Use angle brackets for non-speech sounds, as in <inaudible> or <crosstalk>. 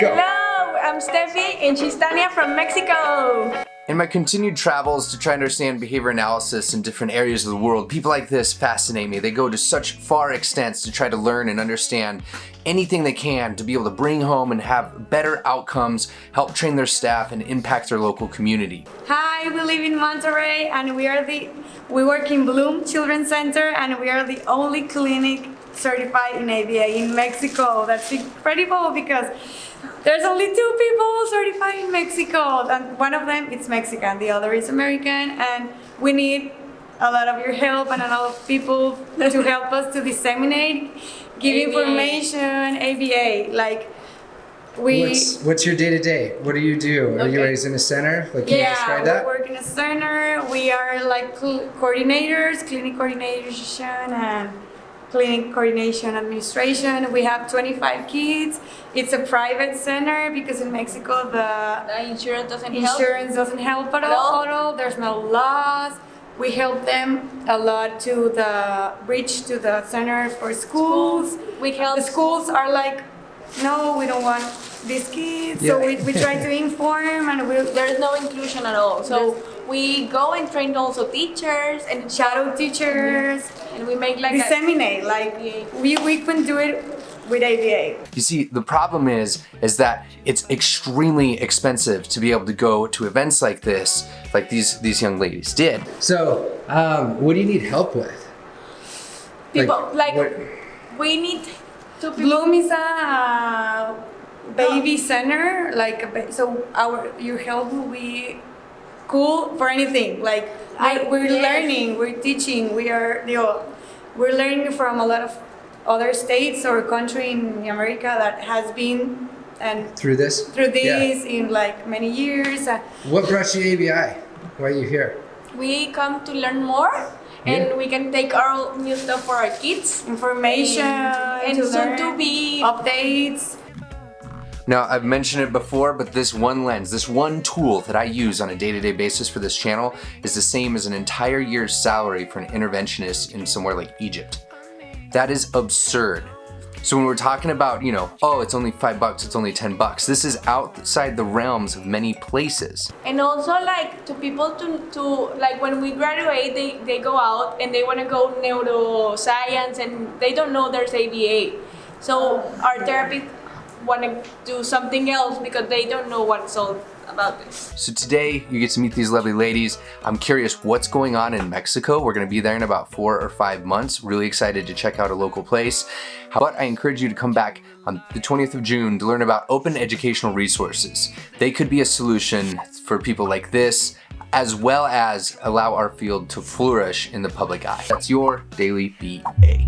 Go. Hello, I'm Steffi and she's Tania from Mexico. In my continued travels to try and understand behavior analysis in different areas of the world, people like this fascinate me. They go to such far extents to try to learn and understand anything they can to be able to bring home and have better outcomes, help train their staff, and impact their local community. Hi, we live in Monterrey and we are the we work in Bloom Children's Center and we are the only clinic certified in ABA in Mexico. That's incredible because there's only two people certified in Mexico and one of them is Mexican, the other is American and we need a lot of your help and a lot of people to <laughs> help us to disseminate, give ABA. information, ABA, like we What's what's your day to day? What do you do? Are you Okay. always in a center? Like, can you yeah, describe we that? work in a center. We are like cl- coordinators, clinic coordination, and clinic coordination administration. We have 25 kids. It's a private center because in Mexico the The insurance doesn't help. insurance doesn't help at all, at all. There's no laws. We help them a lot to the reach to the center for schools. We help The schools are like, no, we don't want these kids. So we, we try to inform and we There's no inclusion at all. So we go and train also teachers and shadow teachers, and we make like a, disseminate. Like we, we can do it with ABA. You see, the problem is, is that it's extremely expensive to be able to go to events like this, like these, these young ladies did. So, um, what do you need help with? people like, what- we need to people. Bloom is a baby center, like so our your help will be cool for anything. Like I- we're, yes. learning, we're teaching, we are you know, we're learning from a lot of other states or country in America that has been and through this? through Yeah. this in like many years. Uh, What brought you to ABAI? Why are you here? we come to learn more and we can take our new stuff for our kids information and to soon to be updates. Now, I've mentioned it before, but this one lens, this one tool that I use on a day-to-day basis for this channel is the same as an entire year's salary for an interventionist in somewhere like Egypt. That is absurd. So when we're talking about, you know, oh, it's only five bucks, it's only 10 bucks, this is outside the realms of many places. and also like to people to, to like when we graduate they, they go out and they want to go neuroscience and they don't know there's ABA so our therapists want to do something else because they don't know what's all about this So today you get to meet these lovely ladies. I'm curious what's going on in Mexico. We're gonna be there in about four or five months. Really excited to check out a local place. But I encourage you to come back on the 20th of June to learn about open educational resources. They could be a solution for people like this, as well as allow our field to flourish in the public eye. That's your Daily BA.